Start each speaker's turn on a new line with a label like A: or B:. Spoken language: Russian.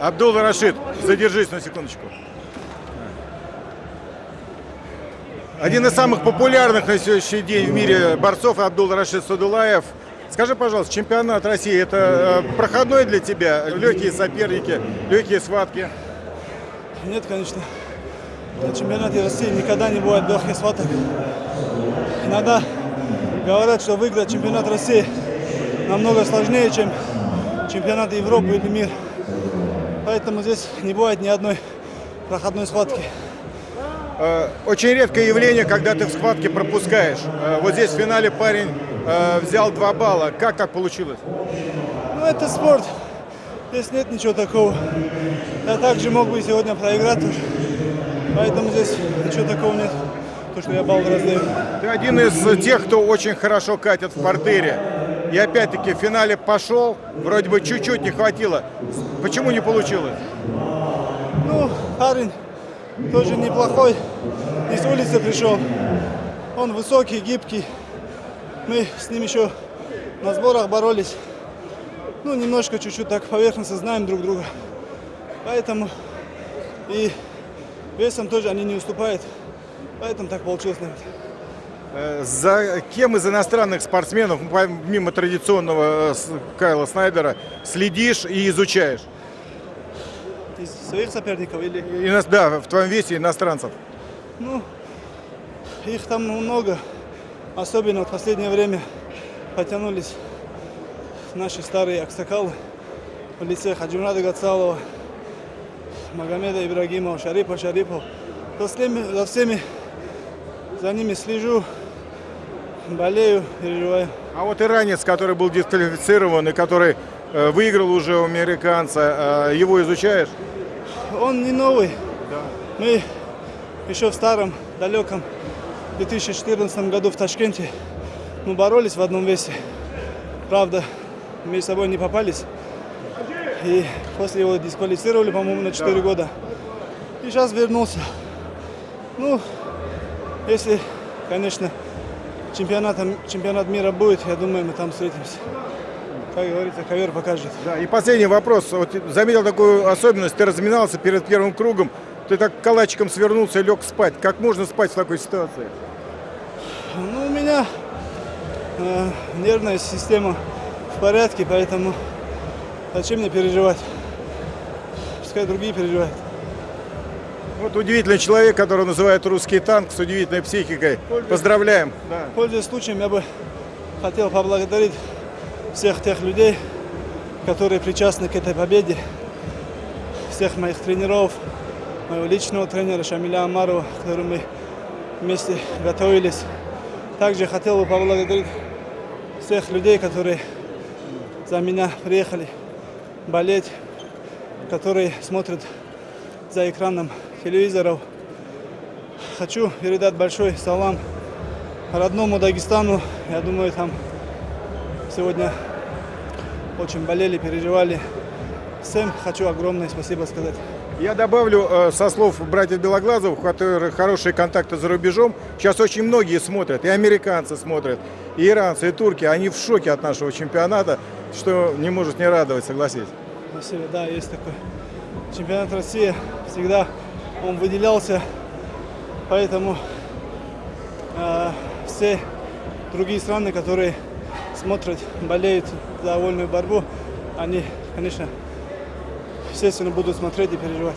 A: Абдул Рашид, задержись на секундочку. Один из самых популярных на сегодняшний день в мире борцов Абдул Рашид Садулаев. Скажи, пожалуйста, чемпионат России это э, проходной для тебя? Легкие соперники, легкие схватки?
B: Нет, конечно. На чемпионате России никогда не бывает легких схваток. Иногда говорят, что выиграть чемпионат России намного сложнее, чем чемпионат Европы или мир. Поэтому здесь не бывает ни одной проходной схватки.
A: Э, Очень редкое явление, когда ты в схватке пропускаешь. Э, Вот здесь в финале парень э, взял два балла. Как так получилось?
B: Ну, это спорт. Здесь нет ничего такого. Я также мог бы сегодня проиграть тоже. Поэтому здесь ничего такого нет. То, что я балл раздаю.
A: Ты один из тех, кто очень хорошо катит в портере. И опять-таки в финале пошел, вроде бы чуть-чуть не хватило. Почему не получилось?
B: Ну, парень тоже неплохой. Не с улицы пришел. Он высокий, гибкий. Мы с ним еще на сборах боролись. Ну, немножко, чуть-чуть так поверхностно знаем друг друга. Поэтому и весом тоже они не уступают. Поэтому так получилось, наверное.
A: Э, За кем из иностранных спортсменов, помимо традиционного э, Кайла Снайдера, следишь и изучаешь?
B: Из своих соперников или...
A: Ино- Да, в твоем весе иностранцев.
B: Ну, их там много. Особенно в последнее время потянулись наши старые аксакалы в лице Хаджимрада Гацалова, Магомеда Ибрагимова, Шарипа Шарипов. За всеми, за всеми за ними слежу, болею, переживаю.
A: А вот иранец, который был дисквалифицирован и который э, выиграл уже у американца, э, его изучаешь?
B: Он не новый. Мы еще в старом, далеком 2014 году в Ташкенте мы боролись в одном весе. Правда, между собой не попались. И после его дисквалифицировали, по-моему, на 4 года. И сейчас вернулся. Ну, если, конечно, чемпионатом, чемпионат мира будет, я думаю, мы там встретимся. Как говорится, ковер покажет.
A: Да, и последний вопрос. Вот заметил такую особенность. Ты разминался перед первым кругом, ты так калачиком свернулся и лег спать. Как можно спать в такой ситуации?
B: Ну, у меня э, нервная система в порядке, поэтому зачем мне переживать? Пускай другие переживают.
A: Вот удивительный человек, которого называют русский танк с удивительной психикой. Поздравляем. Да.
B: Пользуясь случаем, я бы хотел поблагодарить всех тех людей, которые причастны к этой победе, всех моих тренеров, моего личного тренера Шамиля Амарова, с которым мы вместе готовились. Также хотел бы поблагодарить всех людей, которые за меня приехали болеть, которые смотрят за экраном телевизоров. Хочу передать большой салам родному Дагестану. Я думаю, там сегодня очень болели, переживали. Всем хочу огромное спасибо сказать.
A: Я добавлю э, со слов братьев Белоглазовых, у которых хорошие контакты за рубежом. Сейчас очень многие смотрят, и американцы смотрят, и иранцы, и турки. Они в шоке от нашего чемпионата, что не может не радовать, согласись.
B: Спасибо, да, есть такой. Чемпионат России всегда он выделялся, поэтому э, все другие страны, которые смотрят, болеют за вольную борьбу, они, конечно, естественно, будут смотреть и переживать.